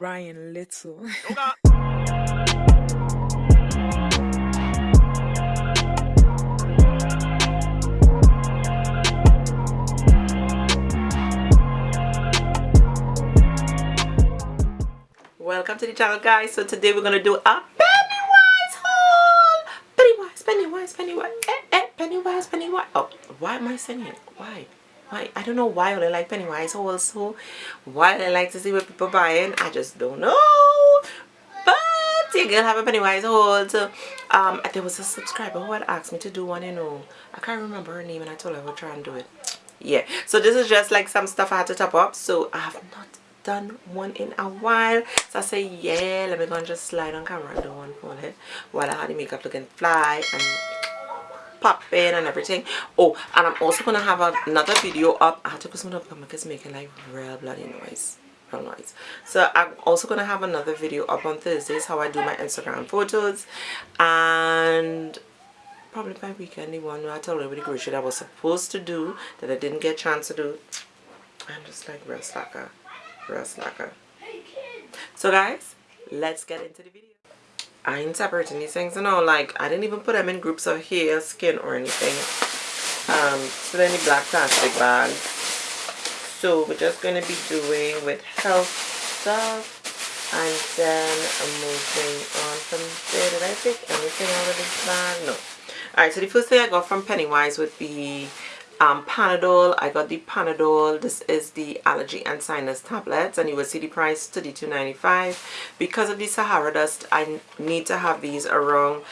Ryan Little. welcome to the channel guys. So today we're gonna do a pennywise haul. Pennywise pennywise pennywise. Eh, eh, pennywise pennywise. Oh why am i saying it? Why why? I don't know why i like pennywise also why i like to see what people buying i just don't know. But you girl have a pennywise so um there was a subscriber who had asked me to do one you know. I can't remember her name and i told her i would try and do it. Yeah. So this is just like some stuff i had to top up. So i have not done one in a while. So i say yeah let me go and just slide on camera and do one for it while i had the makeup looking fly and popping and everything. Oh and i'm also gonna have a, another video up. I had to put some up because it's making like real bloody noise. Real noise. So i'm also gonna have another video up on thursdays how i do my instagram photos. And probably my weekend one i told everybody grocery that i was supposed to do that i didn't get a chance to do. I'm just like real slacker. Real slacker. So guys let's get into the video I ain't separating these things you know like I didn't even put them in groups of hair skin or anything. Um so then the black plastic bag so we're just to be doing with health stuff and then I'm moving on from there. Did I take anything out of this bag? No. Alright so the first thing I got from Pennywise would be um, Panadol. I got the Panadol. This is the allergy and sinus tablets and you will see the price $32.95. Because of the Sahara dust, I need to have these around.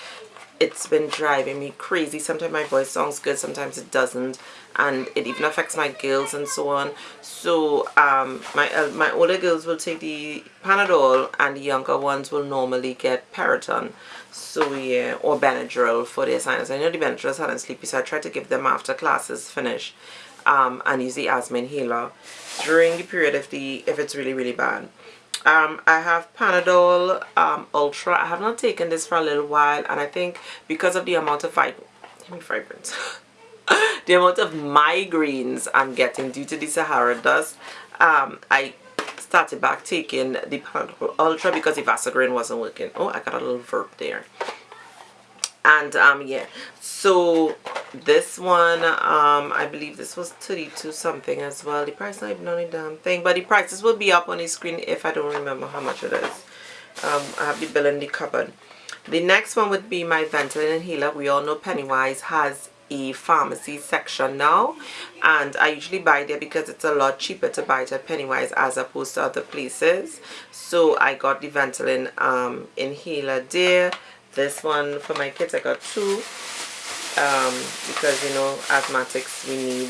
It's been driving me crazy. Sometimes my voice sounds good, sometimes it doesn't. And it even affects my girls and so on. So um, my, uh, my older girls will take the Panadol and the younger ones will normally get Piriton so yeah or Benadryl for their sinus I know the Benadryl is hard sleepy so I try to give them after classes finish um, and use the asthma inhaler during the period if the if it's really really bad um, I have Panadol um, Ultra I have not taken this for a little while and I think because of the amount of vibrance the amount of migraines I'm getting due to the Sahara dust um, I started back taking the Panadol Ultra because the Vaseline wasn't working. Oh, I got a little verb there. And um, yeah, so this one, um, I believe this was 32 something as well. The price not even on the damn thing, but the prices will be up on the screen if I don't remember how much it is. Um, I have the bill in the cupboard. The next one would be my Ventolin inhaler. We all know Pennywise has a pharmacy section now and I usually buy there because it's a lot cheaper to buy it at Pennywise as opposed to other places so I got the Ventolin um, inhaler there this one for my kids I got two um, because you know asthmatics we need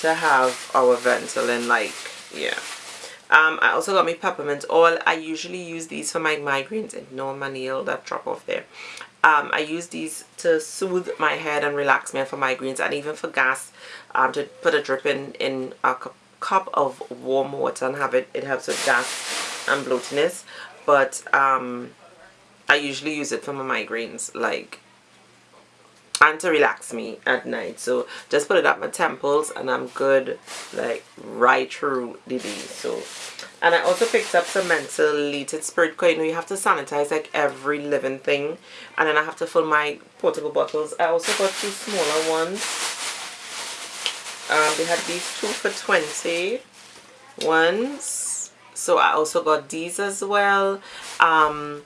to have our Ventolin like yeah um, I also got my peppermint oil I usually use these for my migraines and no my nail that drop off there um, I use these to soothe my head and relax me for migraines and even for gas um, to put a drip in, in a cup of warm water and have it. It helps with gas and bloatiness. But um, I usually use it for my migraines like and to relax me at night. So just put it at my temples and I'm good like right through the day. So and I also picked up some mentholated spirit because you know you have to sanitize like every living thing. And then I have to fill my portable bottles. I also got two smaller ones. Um, they had these two for 20 ones. So I also got these as well. Um,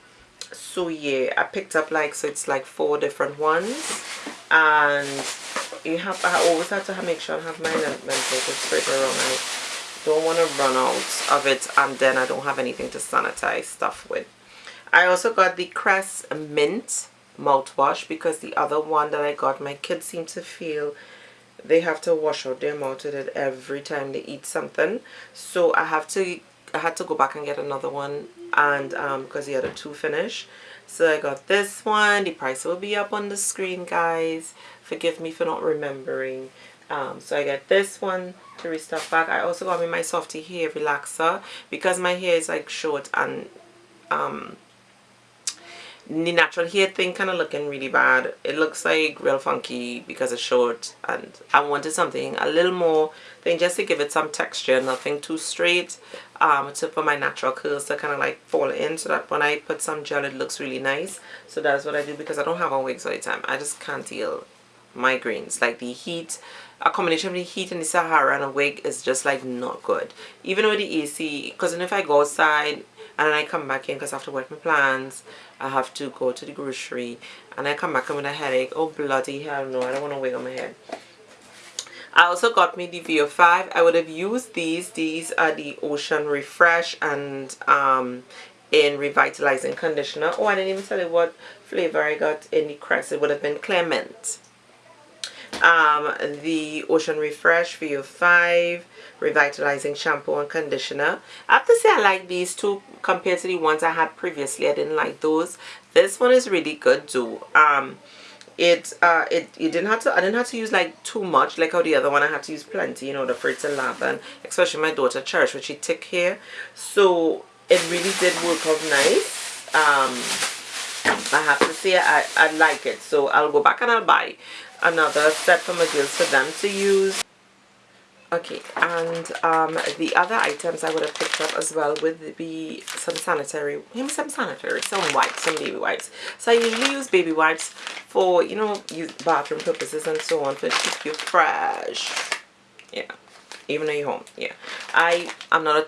so yeah I picked up like so it's like four different ones and you have I always have to make sure I have my mentholated spirit around I don't want to run out of it and then I don't have anything to sanitize stuff with. I also got the Crest Mint mouthwash because the other one that I got, my kids seem to feel they have to wash out their mouth with it every time they eat something. So I have to, I had to go back and get another one and um, because the other two finish. So I got this one. The price will be up on the screen, guys. Forgive me for not remembering. Um, so I get this one to restock back. I also got me my Softy hair relaxer because my hair is like short and um, the natural hair thing kind of looking really bad. It looks like real funky because it's short and I wanted something a little more thing just to give it some texture nothing too straight um, to for my natural curls to kind of like fall in so that when I put some gel it looks really nice. So that's what I do because I don't have on wigs all the time. I just can't deal migraines. Like the heat a combination of the heat and the Sahara and a wig is just like not good. Even with the AC because if I go outside and I come back in because I have to work my plans I have to go to the grocery and I come back with a headache. Oh bloody hell no I don't want to wig on my head. I also got me the VO5 I would have used these. These are the Ocean Refresh and um in revitalizing conditioner. Oh I didn't even tell you what flavor I got in the crest. It would have been Clean Mint um, the Ocean Refresh VO5 Revitalizing Shampoo and Conditioner. I have to say I like these two compared to the ones I had previously. I didn't like those. This one is really good too. Um, it uh it you didn't have to I didn't have to use like too much like how the other one I had to use plenty in order for it to lap and especially my daughter Cherish which she thick hair so it really did work out nice um I have to say I, I like it. So I'll go back and I'll buy another set for my girls for them to use. Okay and um, the other items I would have picked up as well would be some sanitary some sanitary some wipes some baby wipes. So I usually use baby wipes for you know use bathroom purposes and so on to keep you fresh. Yeah even though you're home. Yeah I I'm not a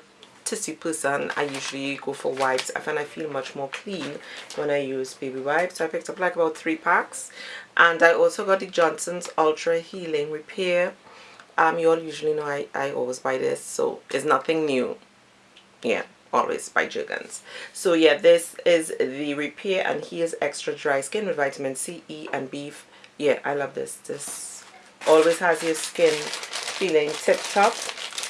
tissue person I usually go for wipes. I find I feel much more clean when I use baby wipes. So I picked up like about three packs. And I also got the Jergens Ultra Healing Repair. Um you all usually know I, I always buy this so it's nothing new. Yeah always buy Jergens. So yeah this is the repair and here's extra dry skin with vitamin C E and B yeah I love this. This always has your skin feeling tip top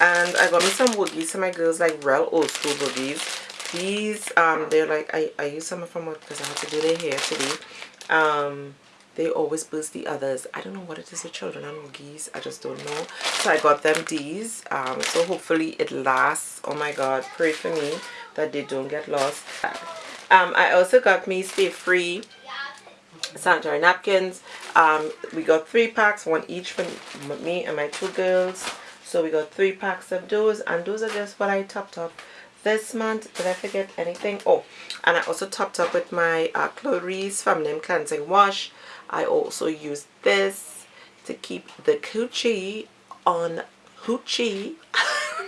and I got me some woogies for my girls like real old school woogies these um they're like I, I use some of them because I have to do their hair today. Um they always boost the others. I don't know what it is with children and woogies I just don't know. So I got them these um so hopefully it lasts. Oh my god pray for me that they don't get lost. Um I also got me stay free sanitary napkins. Um we got three packs one each for me and my two girls so we got three packs of those and those are just what I topped up this month. Did I forget anything? Oh and I also topped up with my uh, Feminine Cleansing Wash. I also use this to keep the coochie on hoochie.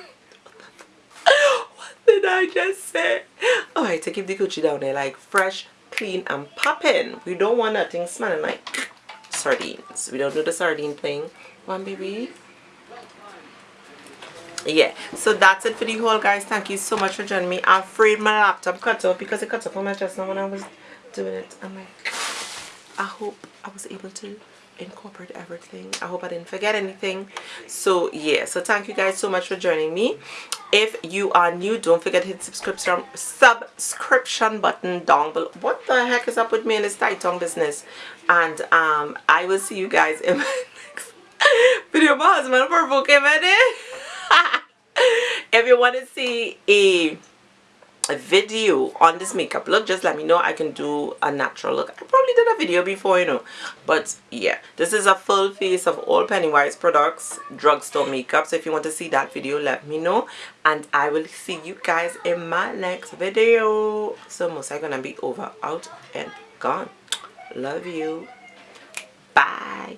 What did I just say? Alright to keep the coochie down there like fresh clean and popping. We don't want nothing smelling like sardines. We don't do the sardine thing. One baby yeah. So that's it for the haul guys. Thank you so much for joining me. I'm afraid my laptop cut off because it cut off on my chest now when i was doing it. I'm like i hope i was able to incorporate everything. I hope i didn't forget anything. So yeah. So thank you guys so much for joining me. If you are new don't forget to hit subscription subscription button down below. What the heck is up with me in this tight tongue business? And um i will see you guys in my next video. My husband for booking if you want to see a, a video on this makeup look just let me know. I can do a natural look. I probably did a video before you know. But yeah this is a full face of all Pennywise products drugstore makeup. So if you want to see that video let me know. And I will see you guys in my next video. So most are gonna be over out and gone. Love you. Bye